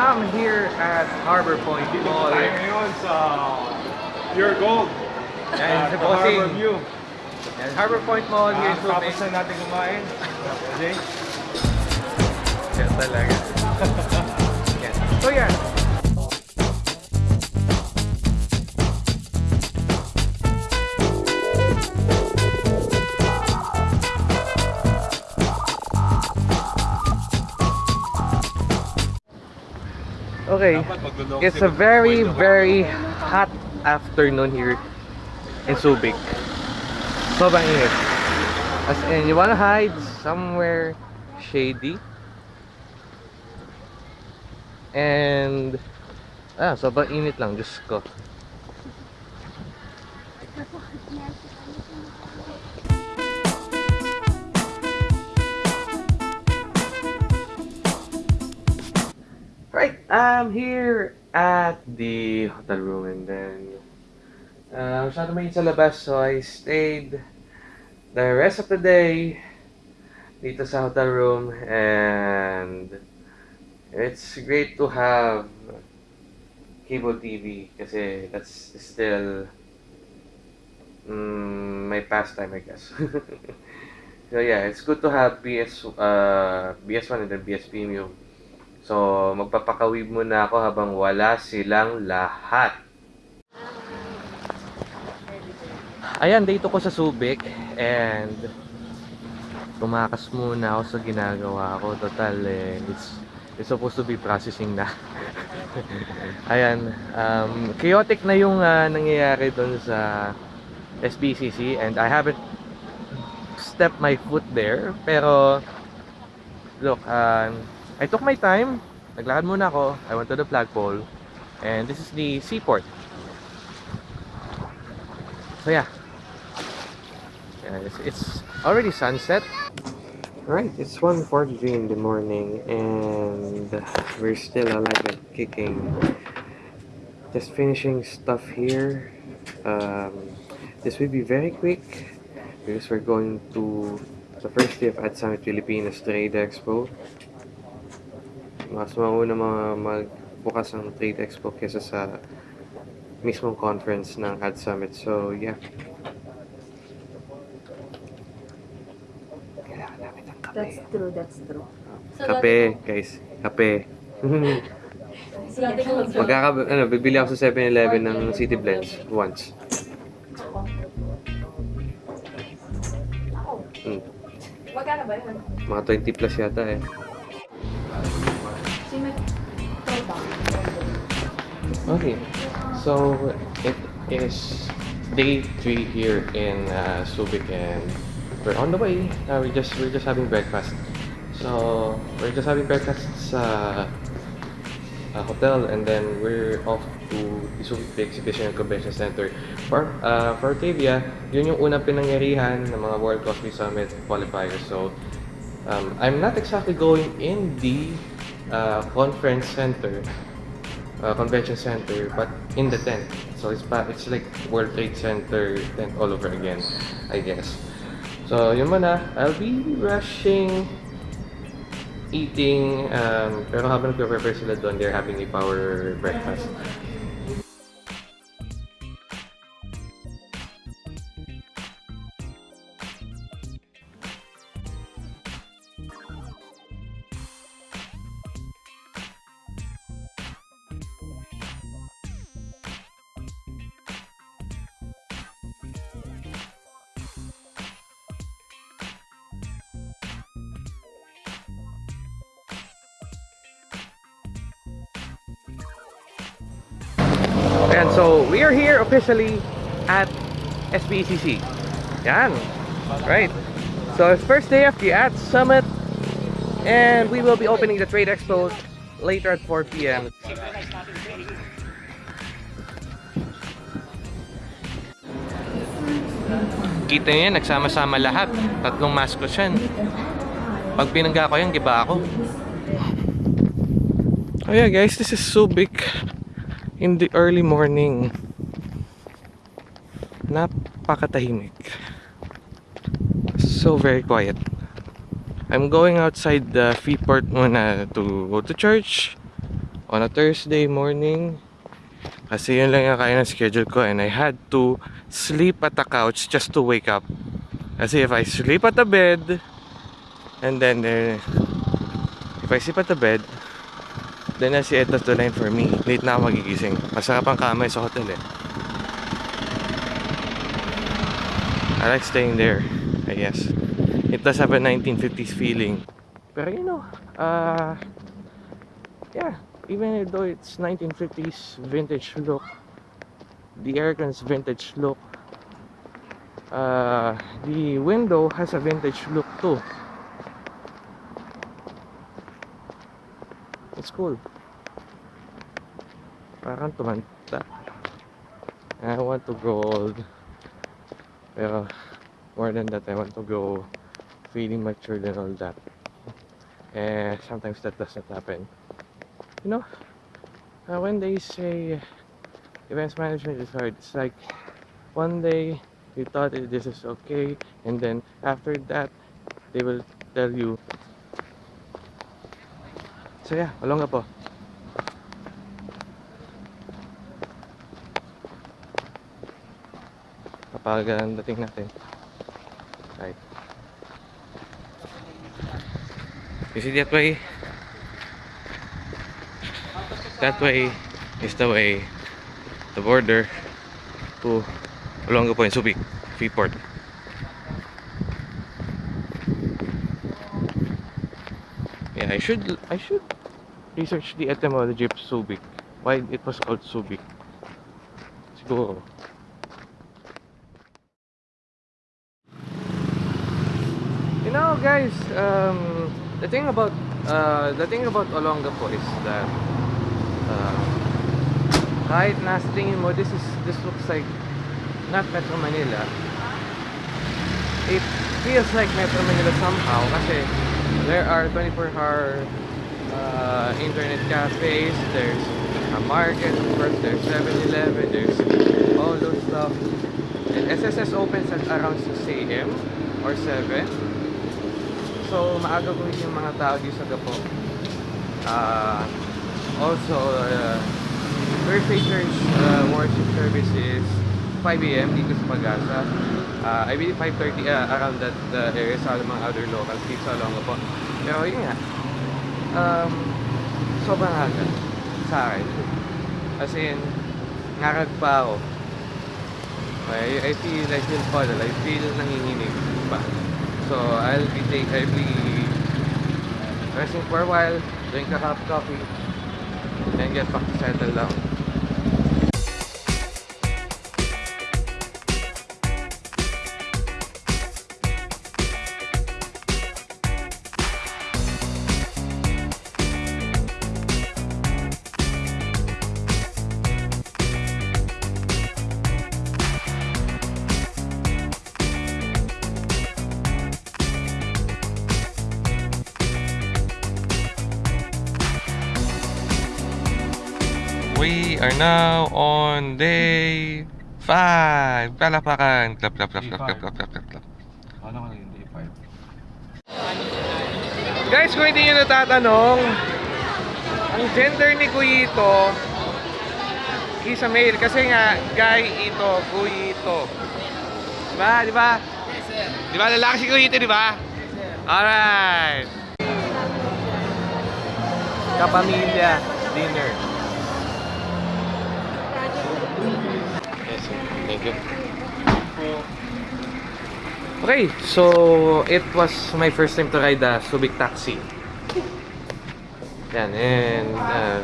I'm here at Harbor Point Mall. Tayo ngayon sa Pure Gold. Sa the uh, uh, Harbor. View. Yan, Harbor Point Mall here in tapos na natin kumain. Okay. Yan talaga. Yan. So yan. Okay. It's a very, very hot afternoon here in Subic. Sobrang init. As in, you wanna hide somewhere shady. And, ah, sobrang init lang, Diyos ko. I'm here at the hotel room and then uh, masyado mainit sa labas so I stayed the rest of the day dito sa hotel room and it's great to have cable TV kasi that's still mm, my pastime I guess. so yeah, it's good to have BS uh, BS1 and then BS Premium. So, magpapakawib muna ako habang wala silang lahat. Ayan, dito ko sa Subic and tumakas muna ako sa ginagawa ko. Total, eh, it's, it's supposed to be processing na. Ayan, um, chaotic na yung ah, nangyayari doon sa SBCC and I haven't stepped my foot there. Pero, look, um, I took my time. Naglakad muna ako. I went to the flagpole. And this is the seaport. So yeah. yeah it's, it's already sunset. Right, it's 1.43 in the morning and we're still alive and kicking. Just finishing stuff here. Um, this will be very quick because we're going to the first day of Ad Summit Pilipinas Trade Expo. Mas mauna mga magbukas ng Trade Expo kesa sa mismong conference ng Ad Summit. So, yeah. Kailangan namin ng kape. That's true, that's true. Kape, guys. Kape. Magkaka, ano, bibili ako sa 7-Eleven ng City Blends once. Hmm. Magkano ba yun? Mga 20 plus yata eh. Okay, so it is day three here in uh, Subic, and we're on the way. Uh, we're just we're just having breakfast. So we're just having breakfast sa uh, hotel, and then we're off to the Subic Exhibition and Convention Center for uh, for Arcadia. Yun yung unang pinangyarihan ng mga World Cosplay Summit qualifiers. So um, I'm not exactly going in the uh, conference center uh, convention center but in the tent. So it's pa it's like World Trade Center tent all over again I guess. So yun muna I'll be rushing eating um, pero habang nagpe-prepare sila doon they're having a power breakfast And so we are here officially at SBCC. Yan. Right. So it's first day of the Ad Summit and we will be opening the Trade Expo later at 4 p.m. Kita niyo yan, nagsama-sama lahat. Tatlong mascot yan. Pag pinangga ko yan, giba ako. Oh yeah guys, this is Subic in the early morning. Napakatahimik. So very quiet. I'm going outside the Freeport muna to go to church. on a Thursday morning. Kasi yun lang yung kaya ng schedule ko and I had to sleep at the couch just to wake up. Kasi if I sleep at the bed and then uh, if I sleep at the bed then the end of the line for me. Late na ako magigising. Masarap ang kamay sa hotel eh. I like staying there, I guess. It does have a 1950s feeling. Pero you know, uh, yeah, even though it's 1950s vintage look, the aircon's vintage look, uh, the window has a vintage look too. It's cool. Parang tumanda. I want to grow old. Pero more than that, I want to grow feeling matured and all that. And sometimes that doesn't happen. You know, uh, when they say events management is hard, it's like one day you thought this is okay, and then after that, they will tell you. So yeah, Olonga po. Kapag ang dating natin. Right. You see that way? That way is the way, the border to Olonga po in Subic, Freeport. Yeah, I should I should research the etymology of Subic. Why it was called Subic. Siguro. You know, guys, um, the thing about uh, the thing about Olongapo is that uh, kahit nasa tingin mo this is this looks like not Metro Manila. It feels like Metro Manila somehow kasi there are 24-hour uh, internet cafes, there's a market, of course, there's 7-Eleven, there's all those stuff. And SSS opens at around 6 a.m. or 7. So, maaga po yung mga tao dito sa Gapo. Uh, also, uh, Thursday Church uh, worship service is 5 a.m. dito sa Pagasa. Uh, I believe 5.30 uh, around that uh, area sa mga other locals dito sa Olongapo. Pero yun nga, um, sobrang aga sa akin. As in, ngarag pa ako. I, I feel, I feel puddle. I feel nanginginig pa. So, I'll be take, I'll be resting for a while, drink a of coffee, then get back to settle down. Are now on day 5. Palapakan. Clap, clap, clap, clap, clap, clap, clap, clap, clap. Ano ka day 5? Guys, kung hindi nyo natatanong, ang gender ni Kuyito, is a male. Kasi nga, guy ito, Kuyito. Diba? Diba? Di ba lalaki si Kuyito, di ba? Alright. Kapamilya dinner. Thank. Okay, so it was my first time to ride a Subic taxi. Yan, and uh,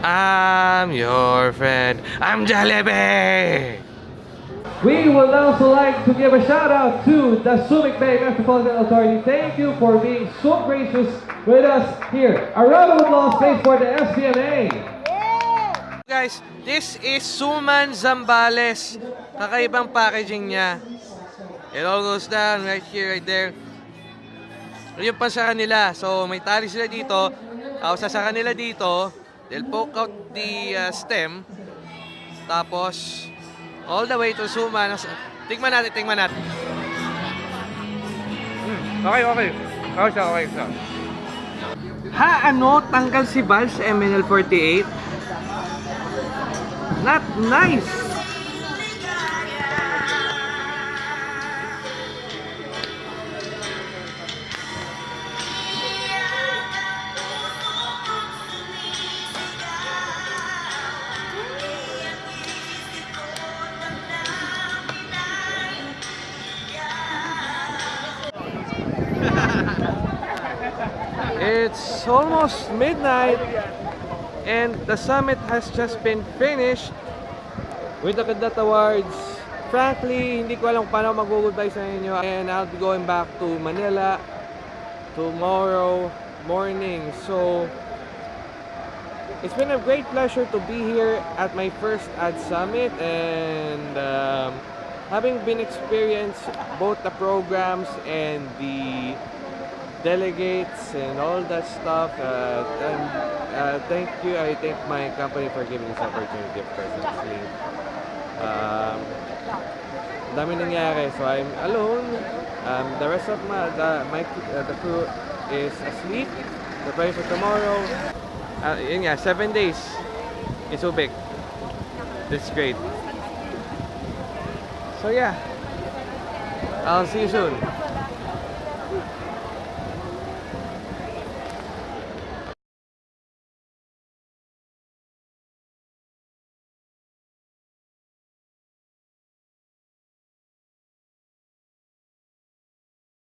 I'm your friend. I'm Jollibee! We would also like to give a shout out to the Subic Bay Metropolitan Authority. Thank you for being so gracious with us here. A round of applause, for the SPMA. Guys, this is Suman Zambales. Kakaibang packaging niya. It all goes down right here, right there. Yun pa sa kanila. So, may tali sila dito. Tapos sa kanila dito, they'll poke out the uh, stem. Tapos, All the way to Suma. Tingnan natin, tingnan natin. Okay, okay. Okay siya, okay siya. Ha, ano? Tanggal si Val sa MNL48? Not nice! Almost midnight and the summit has just been finished with the Cadet Awards. Frankly, hindi ko alam paano mag-goodbye sa inyo and I'll be going back to Manila tomorrow morning. So, it's been a great pleasure to be here at my first Ad Summit and um, having been experienced both the programs and the delegates and all that stuff. Uh, and, uh, thank you. I thank my company for giving this opportunity, of course. Um, dami nangyari. So I'm alone. Um, the rest of my, the, my, uh, the crew is asleep. Preparing for tomorrow. Uh, seven days in Subic. That's great. So yeah, I'll see you soon.